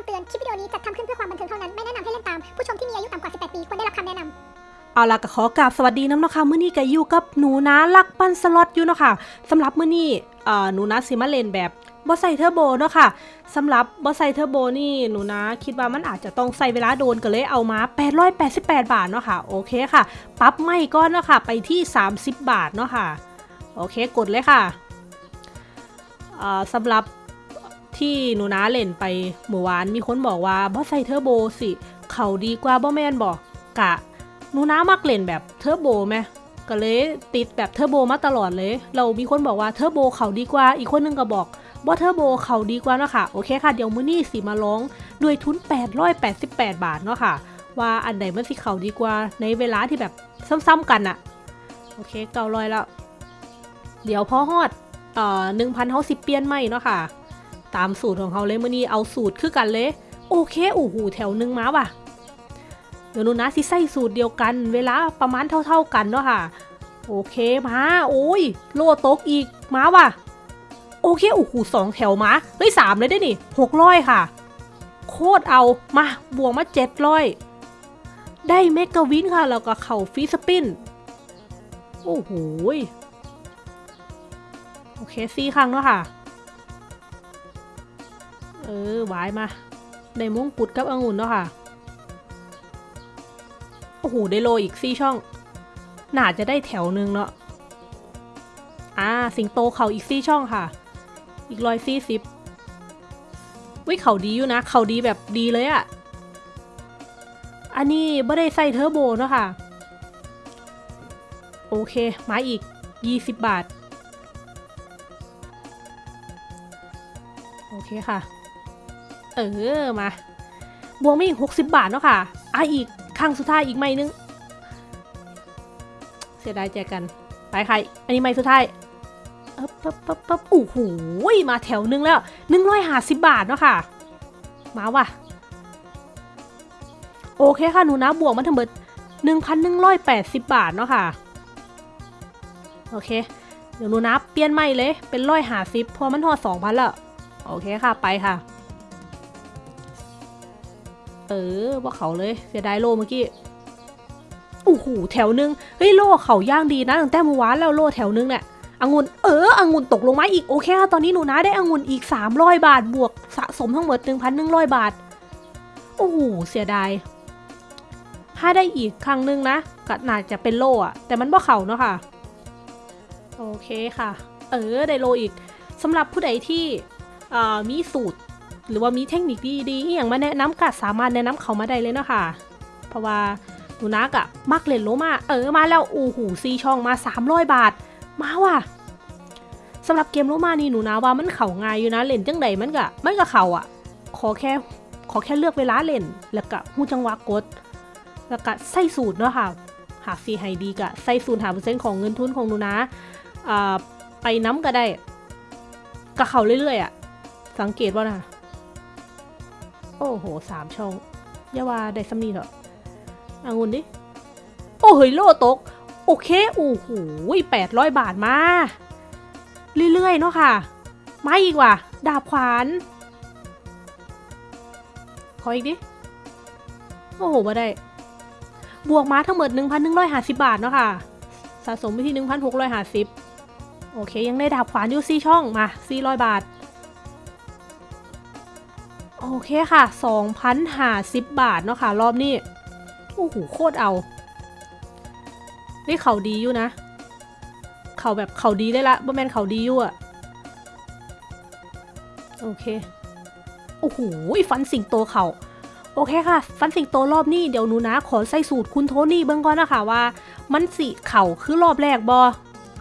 คำเตือน คลิปวิดีโอนี้จัดทำขึ้นเพื่อความบันเทิงเท่านั้น ไม่แนะนำให้เล่นตาม ผู้ชมที่มีอายุต่ำกว่า 18 ปี ควรได้รับคำแนะนำเอาล่ะก็ขอกราบสวัสดีน้ำนะค่ะมื้อนี้ก็อยู่กับหนูนะลักปั้นสล็อตอยู่เนาะค่ะสำหรับมื้อนี้เอ่อหนูนะสิมาเล่นแบบบ่ใส่เทอร์โบเนาะค่ะสำหรับบ่ใส่เทอร์โบนี่หนูนะคิดว่ามันอาจจะต้องใส่เวลาโดนก็เลยเอามา 888 บาทเนาะค่ะโอเคค่ะปรับไม่ก่อนเนาะค่ะไปที่ 30 บาทเนาะค่ะโอเคกดเลยค่ะเอ่อสำหรับ ที่หนูนะเล่นไปเมื่อวานมีคนบอกว่าบ่ใส่เทอร์โบสิ เขาดีกว่าบ่แมนบอกกะหนูน้ามักเล่นแบบเทอร์โบไหมก็เลยติดแบบเทอร์โบมาตลอดเลย เรามีคนบอกว่าเทอร์โบเขาดีกว่า อีกคนนึงก็บอกว่าเทอร์โบเขาดีกว่าเนาะค่ะ โอเคค่ะ เดี๋ยวมือนี้สิมาลองด้วยทุน 888 บาทเนาะค่ะ ว่าอันไหนมันสิเขาดีกว่าในเวลาที่แบบซ้ำๆกันอะโอเคเก้าร้อยแล้ว เดี๋ยวพอฮอดเอ่อหนึ่งพันเขาสิเปลี่ยนใหม่เนาะค่ะ ตามสูตรของเขาเลยมื้อนี้เอาสูตรคือกันเลย โอเคโอ้โหแถวหนึงมาว่ะเดี๋ยวนูนะสิใส่สูตรเดียวกัน เวลาประมาณเท่า ๆกันเนาะค่ะ โอเคมาโอ้ยโลตกอีกมาว่ะ โอเคโอ้โหสองแถวมาเฮ้ยสามเลยได้นี่หกร้อยค่ะ โคตรเอามาบวกมาเจ็ดร้อยได้เมกะวินค่ะ แล้วก็เข่าฟีสปินโอ้โหโอเคสี่ครั้งเนาะค่ะ เออวายมาได้มงกุฎกับองุ่นเนาะค่ะ โอ้โห ได้โลอีกสี่ช่อง น่าจะได้แถวหนึ่งเนาะ อ่า สิงโตเขาอีกสี่ช่องค่ะ อีกร้อยสี่สิบวิเขาดีอยู่นะ เขาดีแบบดีเลยอะอันนี้ไม่ได้ใส่เทอร์โบเนาะค่ะ โอเค มาอีกยี่สิบบาท โอเคค่ะ เออมาบวกไมาอีกหกสิบบาทเนาะค่ะอะอีกครั้งสุดท้ายอีกไม่นึง เสียดายแจกกัน ไปใคร อันนี้ไม่สุดท้ายเอ๊บปั๊บปั๊บปั๊บโอ้โหมาแถวนึงแล้วหนึ่งร้อยห้าสิบบาทเนาะค่ะ มาว่ะ โอเคค่ะ หนูนะบวกมาทั้งหมดหนึ่งพันหนึ่งร้อยแปดสิบบาทเนาะค่ะ โอเค เดี๋ยวหนูนะเปลี่ยนใหม่เลย เป็นร้อยห้าสิบพอมันทอดสองพันล้วโอเคค่ะ ไปค่ะ เออว่าเขาเลยเสียดายโลเมื่อกี้โอ้โหแถวนึงเฮ้ยโลเขาย่างดีนะตั้งแต่เมื่อวานแล้วโลแถวนึงเนี่ยองุ่นเออองุ่นตกลงมาอีกโอเคค่ะตอนนี้หนูนะได้องุ่นอีก 300 บาทบวกสะสมทั้งหมด 1,100 บาท โอ้โหเสียดายถ้าได้อีกครั้งนึงนะก็น่าจะเป็นโลอะแต่มันบ่เขาเนาะค่ะ โอเคค่ะ เออได้โลอีกสำหรับผู้ใดที่มีสูตร หรือว่ามีเทคนิคดีๆอย่างมาแนะนำก็สามารถแนะนำเขามาได้เลยเนาะค่ะ เพราะว่าหนูนักอะมักเล่นโลมาเออมาแล้วโอ้โหซีช่องมา300บาท มาว่ะสำหรับเกมโลมานี่หนูนะว่ามันเข่าง่ายอยู่นะเล่นจังใดมันก็มันก็เข่าอะขอแค่ขอแค่เลือกเวลาเล่น แล้วก็หูจังหวะกด แล้วก็ใส่สูตรเนาะค่ะ หากซีไฮดีก็ใส่สูตรหาเปอร์เซ็นต์ของเงินทุนของหนูนะอ่าไปน้ำก็ได้ก็เข่าเรื่อยๆอะสังเกตว่านะ โอ้โหสามช่องอย่าว่าได้สำนีเถอะอางุนดิ โอ้เฮ้ยโลตก โอเค โอ้โหแปดร้อยบาทมา เรื่อยๆ เนาะค่ะมาอีกว่ะ ดาบขวาน ขออีกดิ โอ้โหมาได้ บวกมาทั้งหมด 1,150 บาทเนาะค่ะ สะสมไปที่ 1,650 โอเค ยังได้ดาบขวานอยู่4ช่อง มา 400 บาท โอเคค่ะ2,050 บาทเนาะค่ะ รอบนี้ โอ้โห โคตรเอานี่เขาดีอยู่นะ เขาแบบเขาดีได้ละบ่แมนเขาดีอยู่อะโอเค โอ้โห ฟันสิงโตเขาโอเคค่ะ ฟันสิงโตรอบนี้เดี๋ยวหนูนะ ขอใส่สูตรคุณโทนี่เบื้องก่อนนะคะว่า มันสิเข่าคือรอบแรกบอ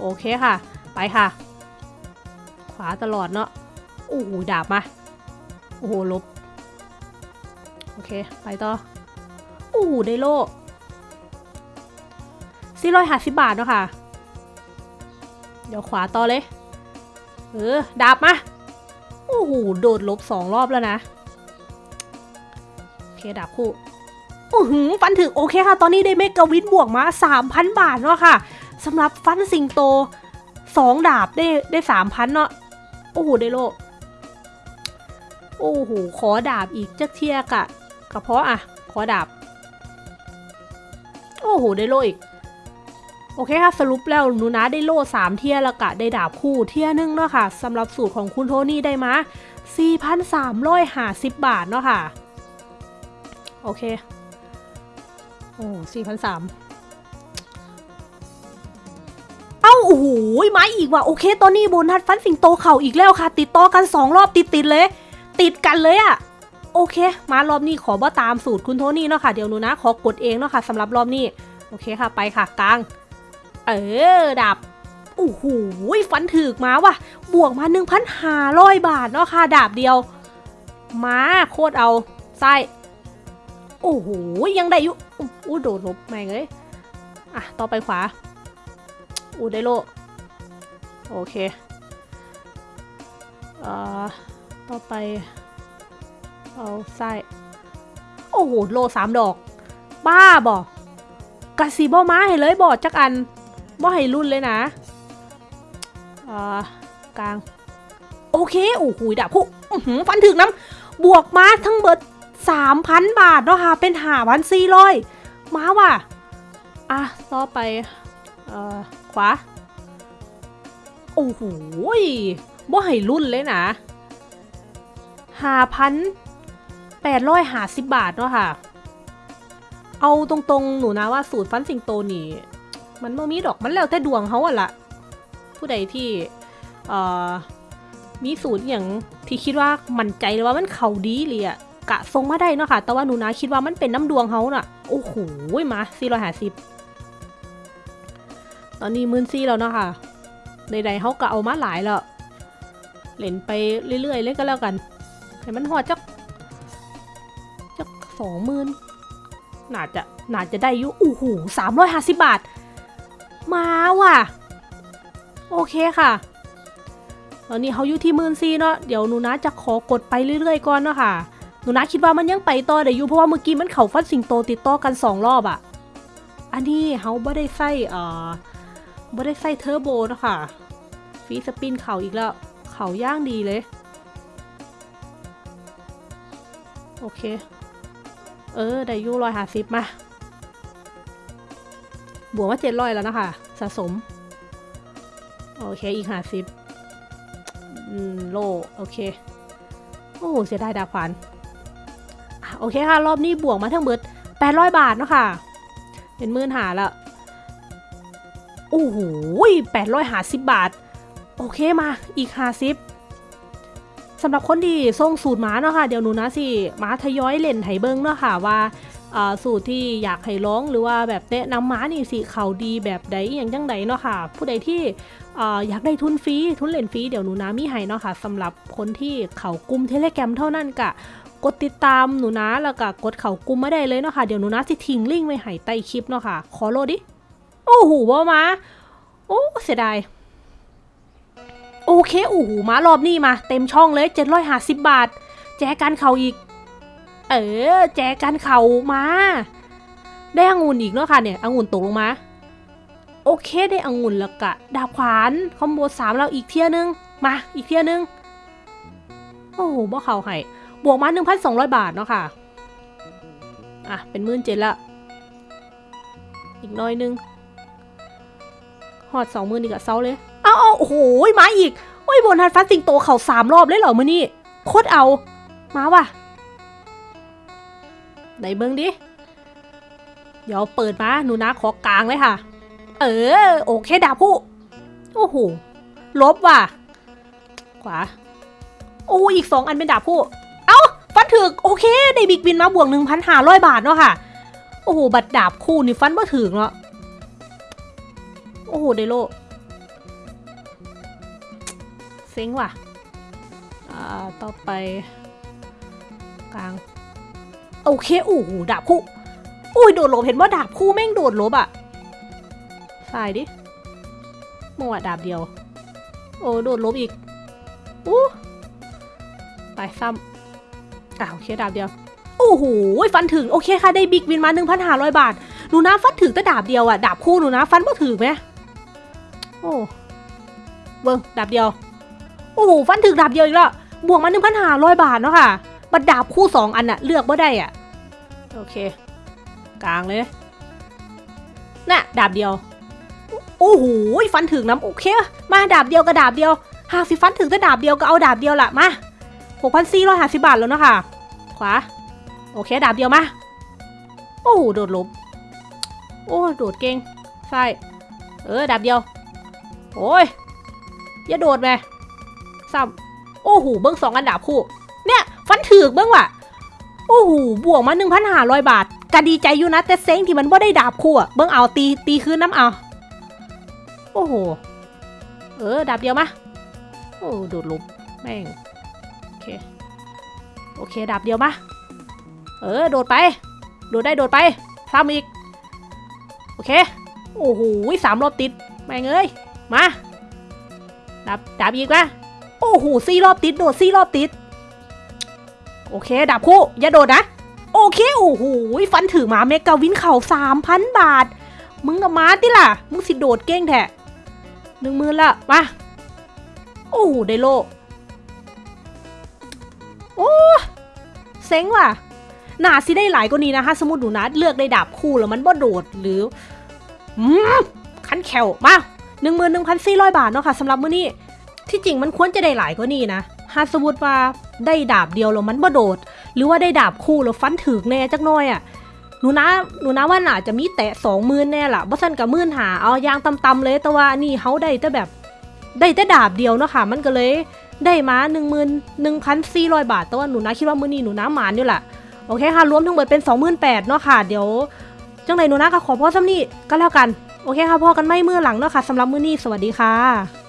โอเคค่ะ ไปค่ะ ขวาตลอดเนาะโอ้โหดาบมา โอ้โหลบ โอเค ไปต่อโอ้โหได้โล่สี่ร้อยห้าสิบบาทเนาะค่ะ เดี๋ยวขวาต่อเลย เออ ดาบมา โอ้โห โดดลบสองรอบแล้วนะ โอเค ดาบคู่โอ้โหฟันถึงโอเคค่ะ ตอนนี้ได้เมกะวินบวกมา 3,000 บาทเนาะค่ะสำหรับฟันสิงโต 2 ดาบได้ได้ 3,000 เนาะโอ้โห ได้โล โอ้โห ขอดาบอีกจักเทียกะกระเพาะอะ ขอดาบ โอ้โห ได้โลอีก โอเคค่ะ สรุปแล้วหนูนะได้โล่3เทียล้วกะ ได้ดาบคู่เทียหนึงเนาะค่ะสำหรับสูตรของคุณโทนี่ได้มา4,350 บาทเนาะค่ะ โอเค โอ้4,300เอ้า โอ้โหมาอีกว่ะ โอเค ตอนนี้โบนัสฟันสิงโตเข่าอีกแล้วค่ะ ติดต่อกัน 2 รอบติดติดๆเลย ติดกันเลยอะโอเค มารอบนี้ขอบ่ตามสูตรคุณโทนี่เนาะค่ะ เดี๋ยวหนูนะ ขอกดเองเนาะค่ะสำหรับรอบนี้ โอเคค่ะ ไปค่ะกลาง เออ ดับ โอ้โหฟันถึกมาว่ะ บวกมา 1,500 บาทเนาะค่ะ ดาบเดียว มาโคตรเอา ไส้ โอ้โห ยังได้อยู่อู้โดดลบแม่งเลยอะ ต่อไปขวา อู้ได้โล โอเค เอ่อ ต่อไป เอาไส้ โอ้โห โลสามดอก บ้าบอกกะสีบ่มาให้เลยบอกจักอันบ่ให้รุ่นเลยนะอ่อกลาง โอเค โอ้โหดาบคู่อื้ฟันถึงน้ำบวกมาทั้งเบิดสามพันบาทเนาะค่ะ เป็นหาพันสี่ร้อยมาว่ะ อะต่อไป เอ่อ ขวา โอ้โหบ่ให้รุ่นเลยนะ ห้าพันแปดร้อยหาสิบบาทเนาะค่ะ เอาตรงๆ หนูนะว่าสูตรฟันสิงโตนี่ มันไม่มีดอกมันแล้วแต่ดวงเขาอะละผู้ใดที่เอ่อมีสูตรอย่างที่คิดว่ามั่นใจเลยว่ามันเขาดีเลยอะกะทรงมาได้เนาะค่ะ แต่ว่าหนูนะคิดว่ามันเป็นน้ำดวงเขาน่ะ โอ้โหมาสี่ร้อยห้าสิบตอนนี้มื่นซี่แล้วเนาะค่ะใดๆเขาก็เอามาหลายแล้วเล่นไปเรื่อยๆเล่นก็แล้วกัน ให้มันหอดจักจักสองหมื่นน่าจะน่าจะได้อยู่อู้หูสามร้อยห้าสิบบาท มาว่ะ โอเคค่ะตอนนี้เขาอยู่ที่หมื่นซีเนาะเดี๋ยวหนูนะจะขอกดไปเรื่อยๆก่อนเนาะค่ะหนูนะคิดว่ามันยังไปต่อได้อยู่เพราะว่าเมื่อกี้มันเข่าฟัดสิงโตติดต่อกันสองรอบอะอันนี้เขาไม่ได้ใส่เอ่อไม่ได้ใส่เทอร์โบนะคะฟีสปินเข่าอีกแล้ว เข่าย่างดีเลย โอเค เออ ได้ยูร้อยหาสิบมา บวกมาเจ็ดร้อยแล้วนะคะ สะสม โอเค อีกห้าสิบอืมโล โอเค โอ้โหเสียดายดาขวานโอเคค่ะ รอบนี้บวกมาทั้งเบิดแปดร้อยบาทเนาะค่ะ เป็นหมื่นหาล้วโอ้โหแปดร้อยหาสิบบาท โอเคมา อีกหาสิบ สำหรับคนที่ส่งสูตรมาเนาะค่ะเดี๋ยวหนูนะสิมาทยอยเล่นไหเบิงเนาะค่ะว่าสูตรที่อยากให้ร้องหรือว่าแบบแนะนำม้านี่สิเขาดีแบบใดอย่างจังใดเนาะค่ะ ผู้ใดที่อยากได้ทุนฟรีทุนเล่นฟรีเดี๋ยวหนูนะมีให้เนาะค่ะสำหรับคนที่เขากุมเทเลแกรมเท่านั้นกะกดติดตามหนูนะแล้วก็กดเขากลุ่มมาได้เลยเนาะค่ะเดี๋ยวหนูนะสิทิ้งลิงก์ไว้ให้ใต้คลิปเนาะค่ะขอโลดดิโอ้โหบ่มาโอ้เสียดาย โอเคโอ้โหมารอบนี้มา เต็มช่องเลย 750 บาท แจกันเข่าอีก เออ แจกันเข่ามา ได้องุ่นอีกเนาะค่ะเนี่ยองุ่นตกลงมา โอเคได้องุ่นแล้วกะดาบขวานคอมโบสามเราอีกเที่ยนึง มาอีกเที่ยนึง โอ้โหบ่เขาให้บวกมา 1,200 บาทเนาะค่ะ อะ เป็นมื่นเจ็ดละ อีกน้อยนึงหอดสองมือนี่กับเซาเลย เอาเอาโอ้โหมาอีก โอ้ยบนัสฟัสติงโตเข่าสามรอบเลยเหรอมือนี่โคตรเอา มาว่ะไหนเบิ้งดิ เดี๋ยวเปิดมาหนูนะขอกลางเลยค่ะ เออ โอเคดาบผู้โอ้โห ลบว่ะ ขวา โอ้อีกสองอันเป็นดาบผู้ เอ้าฟันถึก โอเค ได้บิ๊กบินมาบวกหนึ่งพันห้าร้อยบาทเนาะค่ะ โอ้โห บัตรดาบคู่นี่ฟันมาถึงเนาะ โอ้โหเดโล ซ็งว่ะอ่าต่อไปกลาง โอเคโอ้โหดาบคู่อุ้ยโดดหลบเห็นว่าดาบคู่แม่งโดดหลบอะสายดิมัวดาบเดียว โอ้โดดลบอีกอู้ไปซ้ำอ่าโอเคดาบเดียว โอ้โหฟันถึงโอเคค่ะได้บิ๊กวินมา 1,500 บาทหนูนะฟันถึงแต่ดาบเดียวอะดาบคู่หนูนะฟันบ่ถึงไหมโอ้เบิ้งดาบเดียว โอ้โหฟันถึงดาบเดียวอีกแล้วบวกมา1,500บาทเนาะค่ะบัดดาบคู่2อันน่ะเลือกบ่ได้อะโอเค กลางเลย น่ะ ดาบเดียว โอ้โหฟันถึงน้ำโอเค มาดาบเดียวกับดาบเดียวหากสิฟันถึงแต่ดาบเดียวก็เอาดาบเดียวละมา6,450บาทแล้วเนาะค่ะ ขวา โอเค ดาบเดียวมา โอ้โหโดดลบ โอ้โดดเก่งใช่เออ ดาบเดียว โอ้ยอย่าโดดไป ซ้ำโอ้โหเบิ้งสองอันดาบคู่ เนี่ยฟันถือกเบิ้งว่ะโอ้โหบวกมา1,500บาทก็ดีใจอยู่นะแต่เซ็งที่มันว่ได้ดาบคู่อะเบิ้งเอาตีตีคืนน้ำเอา โอ้โห เออดาบเดียวมาโอ้โดดลุมแม่งโอเคโอเคดาบเดียวมาเออโดดไป โดดได้โดดไปซ้ำอีก โอเค โอ้โหสามรอบติดแม่งเอ้ยมาดับดับอีกนะ โอ้โหสี่รอบติดโดดสี่รอบติด โอเคดับคู่อย่าโดดนะ โอเค โอ้โหฟันถือหมาเมกาวินเข่าสามพันบาท มึงกับมาติล่ะ มึงสิโดดเก้งแท้หนึ่งมือละมาโอ้โหได้โลโอ้เซ็งว่ะหนาสิได้หลายกว่านี้นะคะสมมติหนูนะเลือกได้ดาบคู่แล้วมันบ่โดดหรืออืมคันแขวมาหนึ่งหมื่นหนึ่งพันสี่ร้อยบาทเนาะค่ะสำหรับมื้อนี้ ที่จริงมันควรจะได้หลายกว่านี้นะหากสมมติว่าได้ดาบเดียวแล้วมันบ่โดด หรือว่าได้ดาบคู่แล้วฟันถึกแน่จักน่อยอะ่ะหนูนะหนูนะว่าน่าจะมีแตะสองหมื่นแน่ล่ะบ่ซั่นกับมื่นหาเอายางต่ำๆเลยแต่ว่านี่เขาได้แต่แบบ ได้แต่ดาบเดียวเนาะค่ะ มันก็เลยได้มาหนึ่งหมื่นหนึ่งพันสี่ร้อยบาทแต่ว่าหนูนะคิดว่ามื้อนี้หนูนะหมานอยู่ล่ะโอเคค่ะรวมทั้งหมดเป็น28,000เนาะค่ะเดี๋ยวจังไรหนูนะก็ขอพ่อซ้ำนี่ก็แล้วกัน โอเคค่ะพ่อกันไม่มื่อหลังเนาะค่ะสำหรับมื้อนี้สวัสดีค่ะ